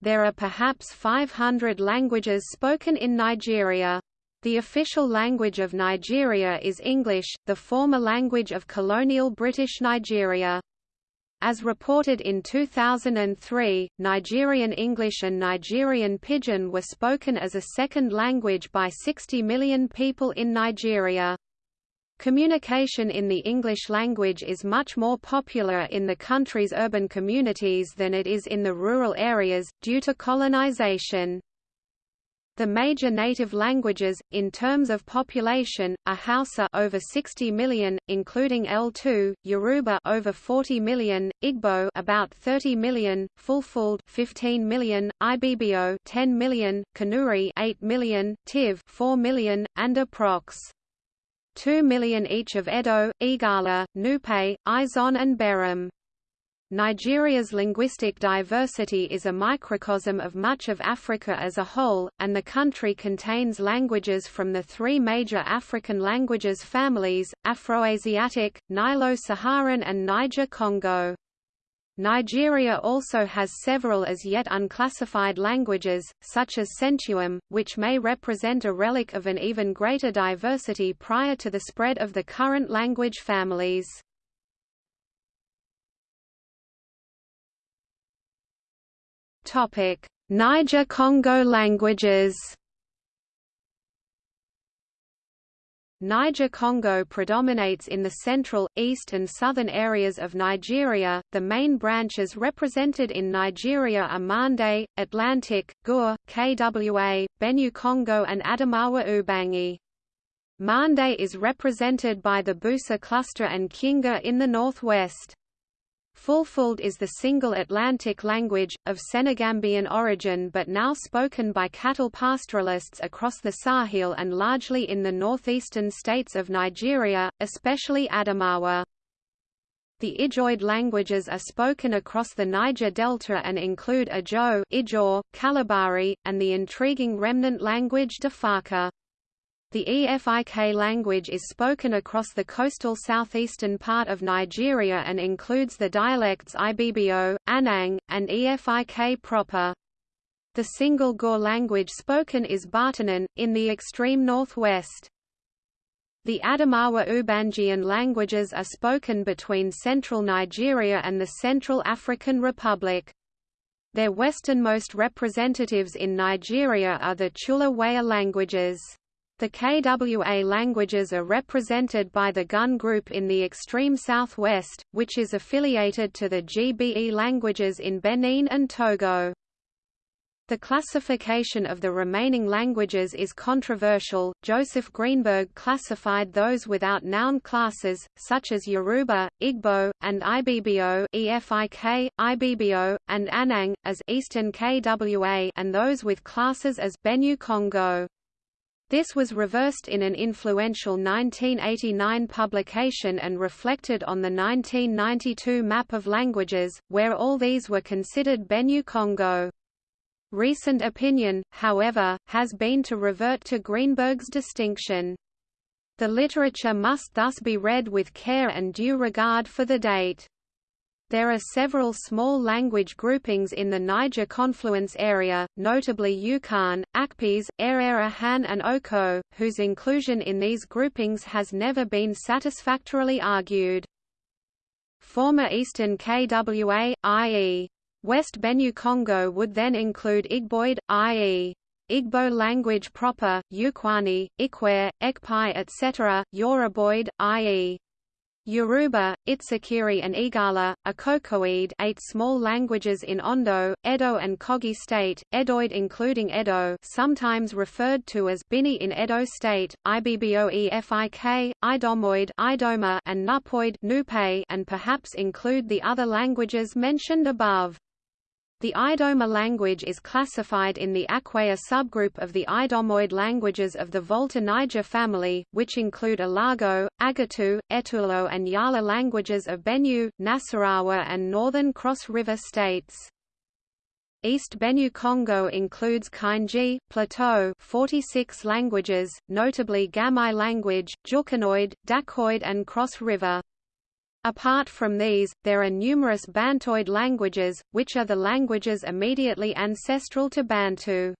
There are perhaps 500 languages spoken in Nigeria. The official language of Nigeria is English, the former language of colonial British Nigeria. As reported in 2003, Nigerian English and Nigerian Pidgin were spoken as a second language by 60 million people in Nigeria. Communication in the English language is much more popular in the country's urban communities than it is in the rural areas, due to colonization. The major native languages, in terms of population, are Hausa over 60 million, including L2, Yoruba over 40 million, Igbo about 30 million, Fulfulde 15 million, Ibibio 10 million, Kanuri 8 million, Tiv 4 million, and approx. 2 million each of Edo, Igala, Nupe, Izon and Berom. Nigeria's linguistic diversity is a microcosm of much of Africa as a whole, and the country contains languages from the three major African languages families, Afroasiatic, Nilo-Saharan and Niger-Congo. Nigeria also has several as yet unclassified languages, such as Sentuam, which may represent a relic of an even greater diversity prior to the spread of the current language families. Niger-Congo languages. Niger-Congo predominates in the central, east and southern areas of Nigeria. The main branches represented in Nigeria are Mande, Atlantic, Gur, Kwa, Benue-Congo and Adamawa Ubangi. Mande is represented by the Busa cluster and Kyenga in the northwest. Fulfulde is the single Atlantic language, of Senegambian origin but now spoken by cattle pastoralists across the Sahel and largely in the northeastern states of Nigeria, especially Adamawa. The Ijoid languages are spoken across the Niger Delta and include Ajo, Ijaw, Kalabari, and the intriguing remnant language Defaka. The Efik language is spoken across the coastal southeastern part of Nigeria and includes the dialects Ibibio, Anang, and Efik proper. The single Gur language spoken is Baatonum, in the extreme northwest. The Adamawa Ubangian languages are spoken between central Nigeria and the Central African Republic. Their westernmost representatives in Nigeria are the Tula-Waja languages. The KWA languages are represented by the Gun group in the extreme southwest, which is affiliated to the GBE languages in Benin and Togo. The classification of the remaining languages is controversial. Joseph Greenberg classified those without noun classes, such as Yoruba, Igbo, and Ibibio (EFIK), Ibibio, and Anang, as Eastern KWA, and those with classes as Benue Congo. This was reversed in an influential 1989 publication and reflected on the 1992 map of languages, where all these were considered Benue Congo. Recent opinion, however, has been to revert to Greenberg's distinction. The literature must thus be read with care and due regard for the date. There are several small language groupings in the Niger confluence area, notably Ukaan, Akpes, Erera Han and Oko, whose inclusion in these groupings has never been satisfactorily argued. Former Eastern KWA, i.e. West Benue Congo would then include Igboid, i.e. Igbo language proper, Ukwani, Ikwe, Ekpeye etc., Yoruboid, i.e. Yoruba, Itsekiri and Igala, Akokoid eight small languages in Ondo, Edo and Kogi State, Edoid including Edo sometimes referred to as Bini in Edo State, Ibboefik, Idomoid Idoma and Nupoid Nupe and perhaps include the other languages mentioned above. The Idoma language is classified in the Akwaya subgroup of the Idomoid languages of the Volta Niger family, which include Alago, Agatu, Etulo and Yala languages of Benue, Nasarawa and northern Cross River states. East Benue Congo includes Kainji, Plateau 46 languages, notably Gamai language, Jukanoid, Dakoid and Cross River. Apart from these, there are numerous Bantoid languages, which are the languages immediately ancestral to Bantu.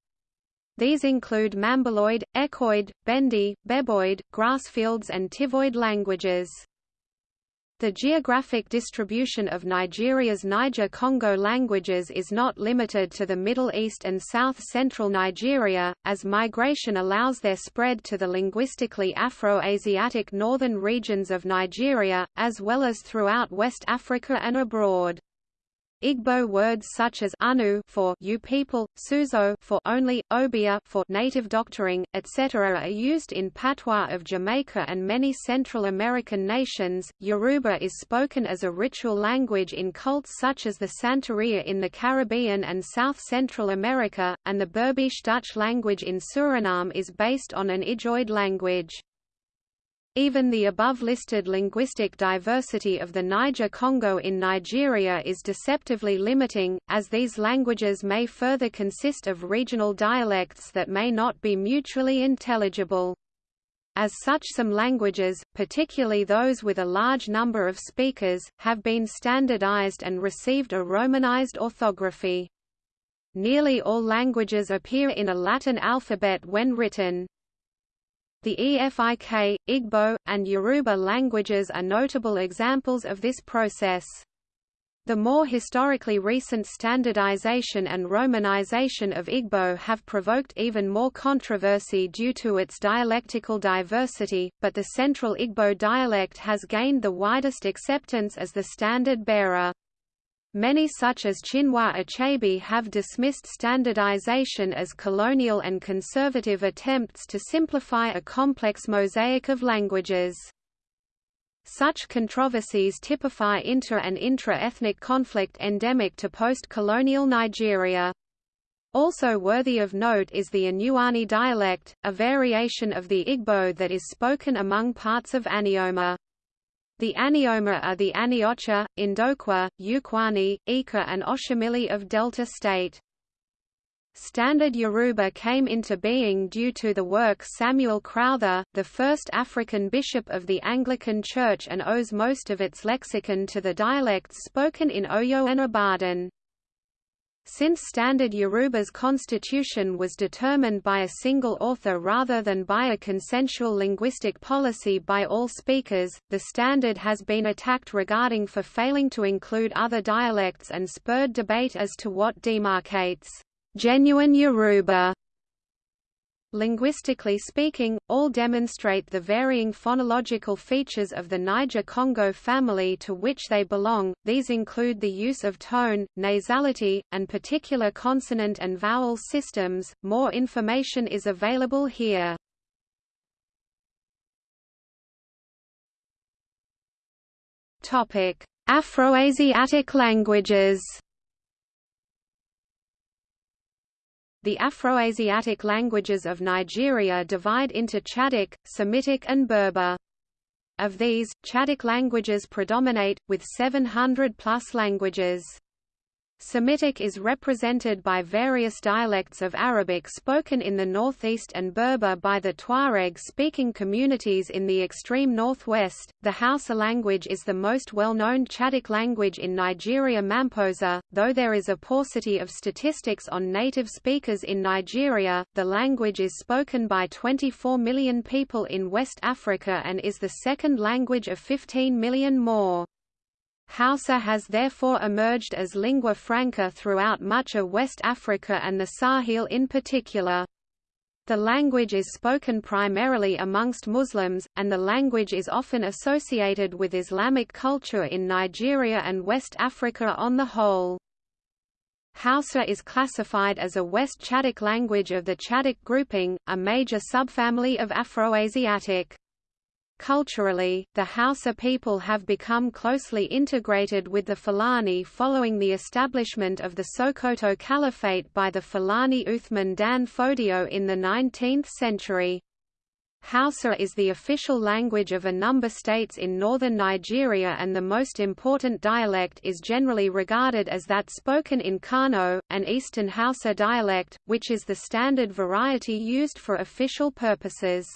These include Mambiloid, Ekoid, Bendi, Beboid, Grassfields and Tivoid languages. The geographic distribution of Nigeria's Niger-Congo languages is not limited to the Middle East and south-central Nigeria, as migration allows their spread to the linguistically Afro-Asiatic northern regions of Nigeria, as well as throughout West Africa and abroad. Igbo words such as anu for you people, suzo for only, obia for native doctoring, etc. are used in patois of Jamaica and many Central American nations. Yoruba is spoken as a ritual language in cults such as the Santeria in the Caribbean and South Central America, and the Berbice Dutch language in Suriname is based on an Ijoid language. Even the above-listed linguistic diversity of the Niger-Congo in Nigeria is deceptively limiting, as these languages may further consist of regional dialects that may not be mutually intelligible. As such some languages, particularly those with a large number of speakers, have been standardized and received a romanized orthography. Nearly all languages appear in a Latin alphabet when written. The Efik, Igbo, and Yoruba languages are notable examples of this process. The more historically recent standardization and romanization of Igbo have provoked even more controversy due to its dialectical diversity, but the Central Igbo dialect has gained the widest acceptance as the standard bearer. Many such as Chinua Achebe have dismissed standardization as colonial and conservative attempts to simplify a complex mosaic of languages. Such controversies typify inter- and intra-ethnic conflict endemic to post-colonial Nigeria. Also worthy of note is the Enuani dialect, a variation of the Igbo that is spoken among parts of Anioma. The Anioma are the Aniocha, Indokwa, Ukwani, Ika and Oshimili of Delta State. Standard Yoruba came into being due to the work Samuel Crowther, the first African bishop of the Anglican Church and owes most of its lexicon to the dialects spoken in Oyo and Ibadan. Since Standard Yoruba's constitution was determined by a single author rather than by a consensual linguistic policy by all speakers, the standard has been attacked regarding for failing to include other dialects and spurred debate as to what demarcates genuine Yoruba Linguistically speaking, all demonstrate the varying phonological features of the Niger-Congo family to which they belong, these include the use of tone, nasality, and particular consonant and vowel systems. More information is available here. Afroasiatic languages The Afroasiatic languages of Nigeria divide into Chadic, Semitic and Berber. Of these, Chadic languages predominate, with 700 plus languages. Semitic is represented by various dialects of Arabic spoken in the northeast and Berber by the Tuareg-speaking communities in the extreme northwest. The Hausa language is the most well-known Chadic language in Nigeria Mamposa, though there is a paucity of statistics on native speakers in Nigeria. The language is spoken by 24 million people in West Africa and is the second language of 15 million more. Hausa has therefore emerged as lingua franca throughout much of West Africa and the Sahel in particular. The language is spoken primarily amongst Muslims, and the language is often associated with Islamic culture in Nigeria and West Africa on the whole. Hausa is classified as a West Chadic language of the Chadic grouping, a major subfamily of Afroasiatic. Culturally, the Hausa people have become closely integrated with the Fulani following the establishment of the Sokoto Caliphate by the Fulani Uthman Dan Fodio in the 19th century. Hausa is the official language of a number of states in northern Nigeria and the most important dialect is generally regarded as that spoken in Kano, an Eastern Hausa dialect, which is the standard variety used for official purposes.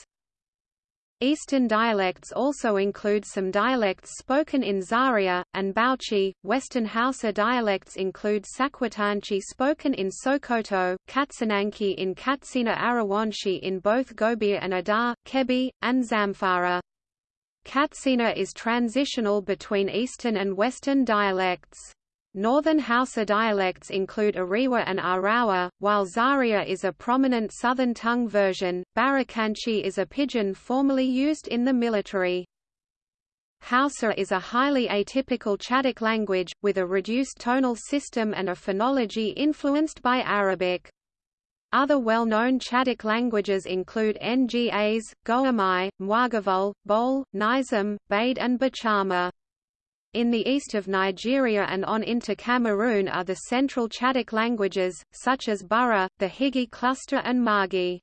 Eastern dialects also include some dialects spoken in Zaria, and Bauchi. Western Hausa dialects include Sakwatanchi spoken in Sokoto, Katsinanci in Katsina Arewanci in both Gobir and Adar, Kebbi, and Zamfara. Katsina is transitional between Eastern and Western dialects. Northern Hausa dialects include Ariwa and Arawa, while Zaria is a prominent Southern tongue version. Barikanci is a pidgin formerly used in the military. Hausa is a highly atypical Chadic language, with a reduced tonal system and a phonology influenced by Arabic. Other well-known Chadic languages include Ngas, Goamai, Mwagavul, Bol, Ngizim, Bade and Bachama. In the east of Nigeria and on into Cameroon are the central Chadic languages, such as Bura, the Higi cluster and Margi.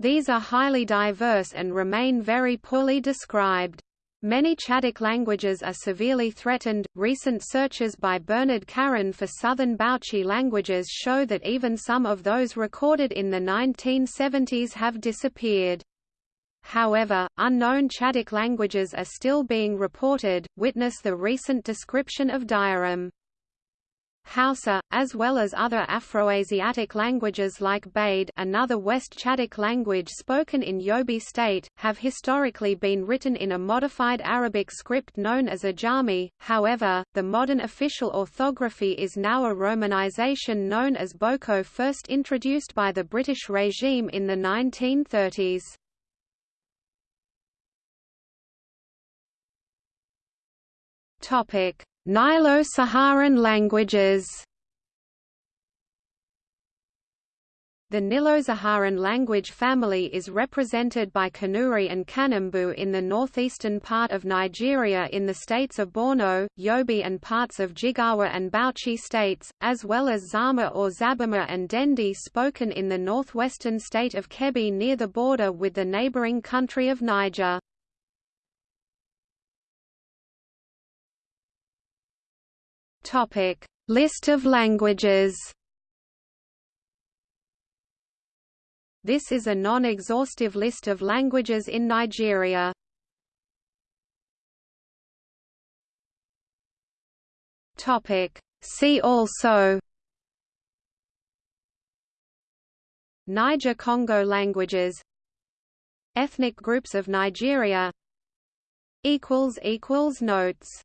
These are highly diverse and remain very poorly described. Many Chadic languages are severely threatened. Recent searches by Bernard Caron for southern Bauchi languages show that even some of those recorded in the 1970s have disappeared. However, unknown Chadic languages are still being reported, witness the recent description of Dyarim. Hausa, as well as other Afroasiatic languages like Bade another West Chadic language spoken in Yobe state, have historically been written in a modified Arabic script known as Ajami, however, the modern official orthography is now a romanization known as Boko first introduced by the British regime in the 1930s. Nilo-Saharan languages The Nilo-Saharan language family is represented by Kanuri and Kanembu in the northeastern part of Nigeria in the states of Borno, Yobe and parts of Jigawa and Bauchi states, as well as Zama or Zabama and Dendi spoken in the northwestern state of Kebbi near the border with the neighboring country of Niger. Topic: List of languages. This is a non-exhaustive list of languages in Nigeria. Topic: See also. Niger-Congo languages. Ethnic groups of Nigeria. Notes